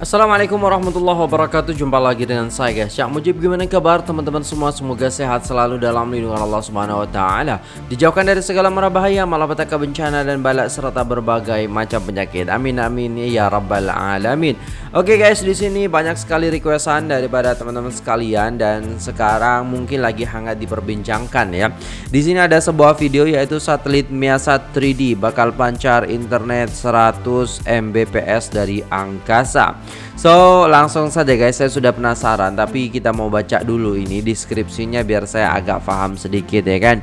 Assalamualaikum warahmatullahi wabarakatuh. Jumpa lagi dengan saya guys. Syak Mujib gimana kabar? Teman-teman semua Semoga sehat selalu dalam lindungan Allah Subhanahu Wa Taala. Dijauhkan dari segala mara bahaya Malapetaka bencana dan balak Serta berbagai macam penyakit. Amin amin ya rabbal alamin. Oke guys di sini banyak sekali requestan Daripada teman-teman sekalian Dan sekarang mungkin lagi hangat diperbincangkan ya. Di sini ada sebuah video yaitu satelit Miasat 3D Bakal pancar internet 100 Mbps dari angkasa So langsung saja guys saya sudah penasaran Tapi kita mau baca dulu ini deskripsinya biar saya agak paham sedikit ya kan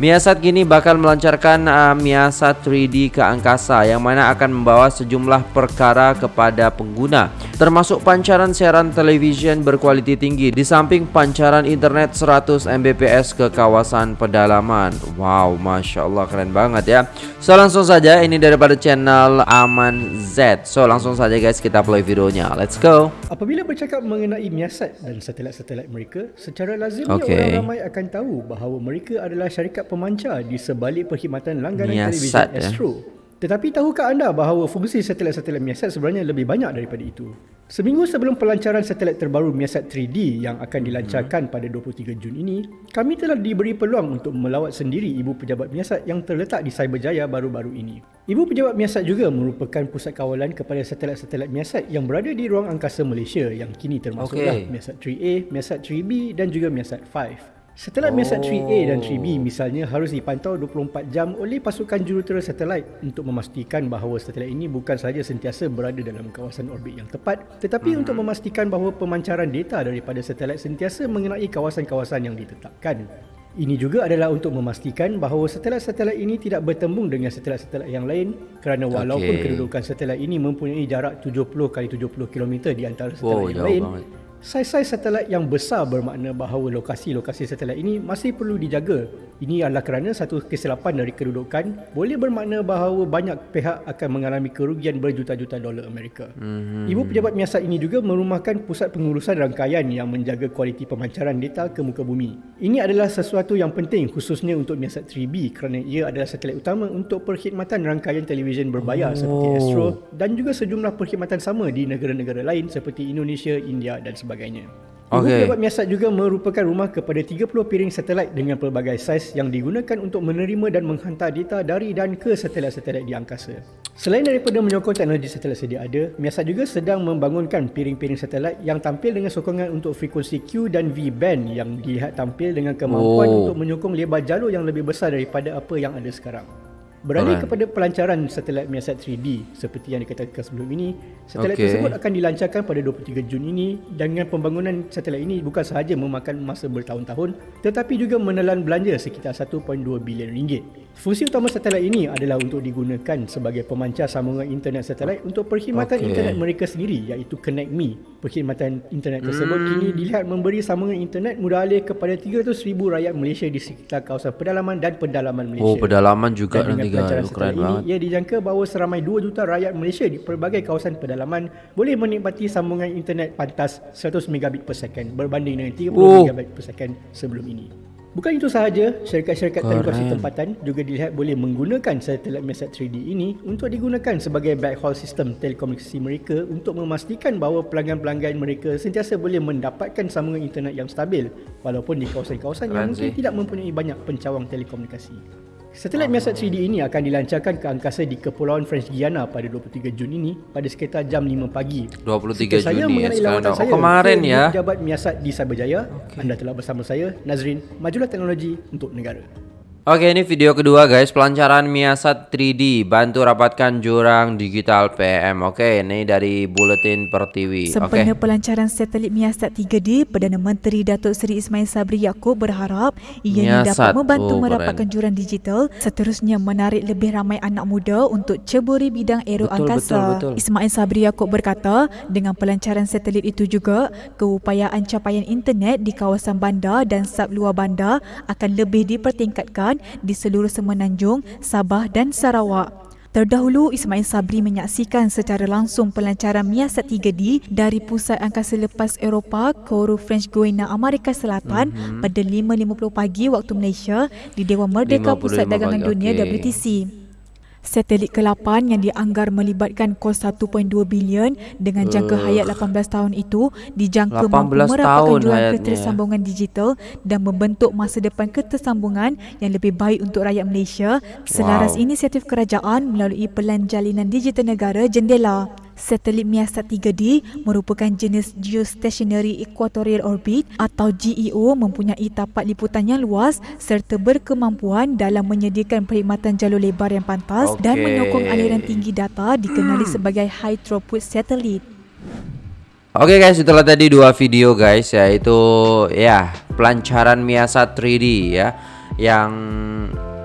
Miasat kini bakal melancarkan uh, Miasat 3D ke angkasa yang mana akan membawa sejumlah perkara kepada pengguna termasuk pancaran siaran televisyen berkualiti tinggi di samping pancaran internet 100 Mbps ke kawasan pedalaman. Wow, Masya Allah keren banget ya. So langsung saja ini daripada channel Aman Z. So langsung saja guys kita play videonya. Let's go. Apabila bercakap mengenai Miasat dan satelit-satelit mereka, secara lazimnya Okay. orang ramai akan tahu bahawa mereka adalah syarikat pemancar di sebalik perkhidmatan langganan Miasat, televisyen ya. Astro. Tetapi tahukah anda bahawa fungsi satelit-satelit Miasat sebenarnya lebih banyak daripada itu? Seminggu sebelum pelancaran satelit terbaru Miasat 3D yang akan dilancarkan pada 23 Jun ini, kami telah diberi peluang untuk melawat sendiri ibu pejabat Miasat yang terletak di Cyberjaya baru-baru ini. Ibu pejabat Miasat juga merupakan pusat kawalan kepada satelit-satelit Miasat yang berada di ruang angkasa Malaysia yang kini termasuklah Okey. Miasat 3A, Miasat 3B dan juga Miasat 5. Satelit Miasat 3A dan 3B misalnya harus dipantau 24 jam oleh pasukan jurutera satelit untuk memastikan bahawa satelit ini bukan sahaja sentiasa berada dalam kawasan orbit yang tepat tetapi untuk memastikan bahawa pemancaran data daripada satelit sentiasa mengenai kawasan-kawasan yang ditetapkan. Ini juga adalah untuk memastikan bahawa satelit-satelit ini tidak bertembung dengan satelit-satelit yang lain kerana walaupun Okey. kedudukan satelit ini mempunyai jarak 70 kali 70 km di antara satelit Wow, yang lain, banget. Saiz-saiz satelit yang besar bermakna bahawa lokasi-lokasi satelit ini masih perlu dijaga. Ini adalah kerana satu kesilapan dari kedudukan boleh bermakna bahawa banyak pihak akan mengalami kerugian berjuta-juta dolar Amerika. Mm-hmm. Ibu pejabat Miasat ini juga merumahkan pusat pengurusan rangkaian yang menjaga kualiti pemancaran data ke muka bumi. Ini adalah sesuatu yang penting khususnya untuk Miasat 3B kerana ia adalah satelit utama untuk perkhidmatan rangkaian televisyen berbayar oh. seperti Astro dan juga sejumlah perkhidmatan sama di negara-negara lain seperti Indonesia, India dan sebagainya. Ibu Okey. pejabat Miasat juga merupakan rumah kepada 30 piring satelit dengan pelbagai saiz yang digunakan untuk menerima dan menghantar data dari dan ke satelit-satelit di angkasa. Selain daripada menyokong teknologi satelit sedia ada, Miasat juga sedang membangunkan piring-piring satelit yang tampil dengan sokongan untuk frekuensi Q dan V band yang dilihat tampil dengan kemampuan Oh. untuk menyokong lebar jalur yang lebih besar daripada apa yang ada sekarang. Beralih Alright. kepada pelancaran satelit Miasat 3D seperti yang dikatakan sebelum ini, satelit Okey. tersebut akan dilancarkan pada 23 Jun ini dengan pembangunan satelit ini bukan sahaja memakan masa bertahun-tahun tetapi juga menelan belanja sekitar 1.2 bilion ringgit. Fungsi utama satelit ini adalah untuk digunakan sebagai pemancar sambungan internet satelit untuk perkhidmatan Okey. internet mereka sendiri iaitu Connect Me. Perkhidmatan internet tersebut Hmm. kini dilihat memberi sambungan internet mudah alih kepada 300,000 rakyat Malaysia di sekitar kawasan pedalaman dan pedalaman Malaysia. Oh pedalaman juga Dan nanti satelit Keren ini, banget. ia dijangka bahawa seramai 2 juta rakyat Malaysia di pelbagai kawasan pedalaman boleh menikmati sambungan internet pantas 100 megabit per second berbanding dengan 30 Oh. megabit per second sebelum ini. Bukan itu sahaja, syarikat-syarikat telekomunikasi tempatan juga dilihat boleh menggunakan satelit Miasat 3D ini untuk digunakan sebagai backhaul sistem telekomunikasi mereka untuk memastikan bahawa pelanggan-pelanggan mereka sentiasa boleh mendapatkan sambungan internet yang stabil walaupun di kawasan-kawasan yang mungkin tidak mempunyai banyak pencawang telekomunikasi. Satelit Miasat 3D ini akan dilancarkan ke angkasa di Kepulauan French Guiana pada 23 Jun ini pada sekitar jam 5 pagi. 23 Sekian saya Juni ya, mengenai sekarang dah. Oh, saya kemarin ke ya. Pejabat Miasat di Cyberjaya. Anda telah bersama saya Nazrin, majulah teknologi untuk negara. Oke ini video kedua guys Pelancaran Miasat 3D Bantu rapatkan jurang digital PM Oke ini dari Buletin Pertiwi Oke Sempena pelancaran satelit Miasat 3D, Perdana Menteri Datuk Seri Ismail Sabri Yaakob berharap ianya Miasat. dapat membantu Oh, merapatkan keren. jurang digital seterusnya menarik lebih ramai anak muda untuk ceburi bidang aero Betul, angkasa. betul, betul. Ismail Sabri Yaakob berkata, dengan pelancaran satelit itu juga, keupayaan capaian internet di kawasan bandar dan sub luar bandar akan lebih dipertingkatkan di seluruh semenanjung, Sabah dan Sarawak. Terdahulu, Ismail Sabri menyaksikan secara langsung pelancaran Miasat 3D dari Pusat Angkasa Lepas Eropah Kourou French Guiana Amerika Selatan mm-hmm. pada 5.50 pagi waktu Malaysia di Dewan Merdeka 55 Pusat Dagangan pagi, Dunia okey. WTC. Satelit ke-8 yang dianggar melibatkan kos 1.2 bilion dengan jangka uh, hayat 18 tahun itu dijangka mampu merapatkan jualan ketersambungan digital dan membentuk masa depan ketersambungan yang lebih baik untuk rakyat Malaysia selaras wow. inisiatif kerajaan melalui Pelan Jalinan Digital Negara Jendela. Satelit Miasat 3D merupakan jenis Geostationary Equatorial Orbit atau GEO mempunyai tapak liputan yang luas serta berkemampuan dalam menyediakan perkhidmatan jalur lebar yang pantas okay. dan menyokong aliran tinggi data dikenali hmm. sebagai High Throughput Satellite. Oke okay guys, itulah tadi dua video guys yaitu ya pelancaran Miasat 3D ya yang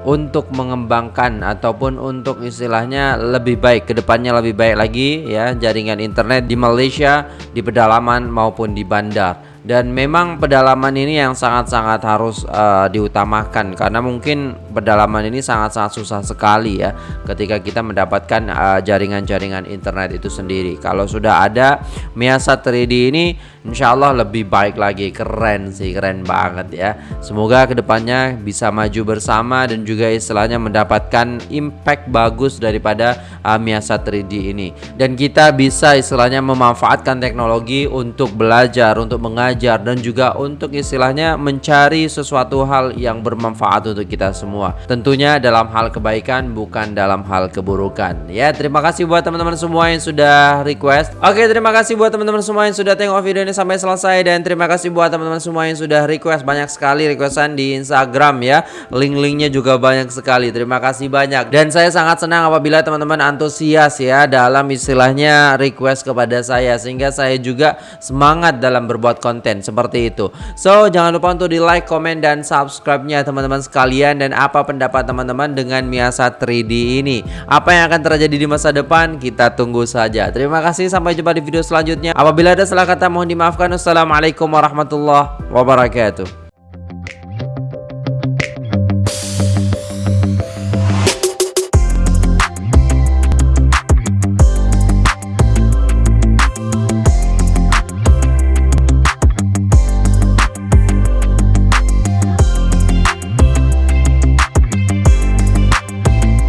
untuk mengembangkan ataupun untuk istilahnya lebih baik ke depannya lebih baik lagi ya jaringan internet di Malaysia di pedalaman maupun di bandar. Dan memang pedalaman ini yang sangat-sangat harus uh, diutamakan karena mungkin pedalaman ini sangat-sangat susah sekali ya ketika kita mendapatkan eh, jaringan-jaringan uh, internet itu sendiri. Kalau sudah ada Miasa 3D ini Insya Allah lebih baik lagi. Keren sih keren banget ya. Semoga ke depannya bisa maju bersama dan juga istilahnya mendapatkan impact bagus daripada uh, Miasa 3D ini. Dan kita bisa istilahnya memanfaatkan teknologi untuk belajar untuk mengajar dan juga untuk istilahnya mencari sesuatu hal yang bermanfaat untuk kita semua. Tentunya dalam hal kebaikan bukan dalam hal keburukan. Ya, terima kasih buat teman-teman semua yang sudah request. Oke, terima kasih buat teman-teman semua yang sudah tengok video ini sampai selesai dan terima kasih buat teman-teman semua yang sudah request banyak sekali requestan di Instagram ya. Link-linknya juga banyak sekali. Terima kasih banyak. Dan saya sangat senang apabila teman-teman antusias ya dalam istilahnya request kepada saya sehingga saya juga semangat dalam berbuat konten seperti itu. So, jangan lupa untuk di like, komen, dan subscribe-nya teman-teman sekalian. Dan apa pendapat teman-teman dengan Miasa 3D ini? Apa yang akan terjadi di masa depan? Kita tunggu saja. Terima kasih, sampai jumpa di video selanjutnya. Apabila ada salah kata mohon dimaafkan. Wassalamualaikum warahmatullahi wabarakatuh.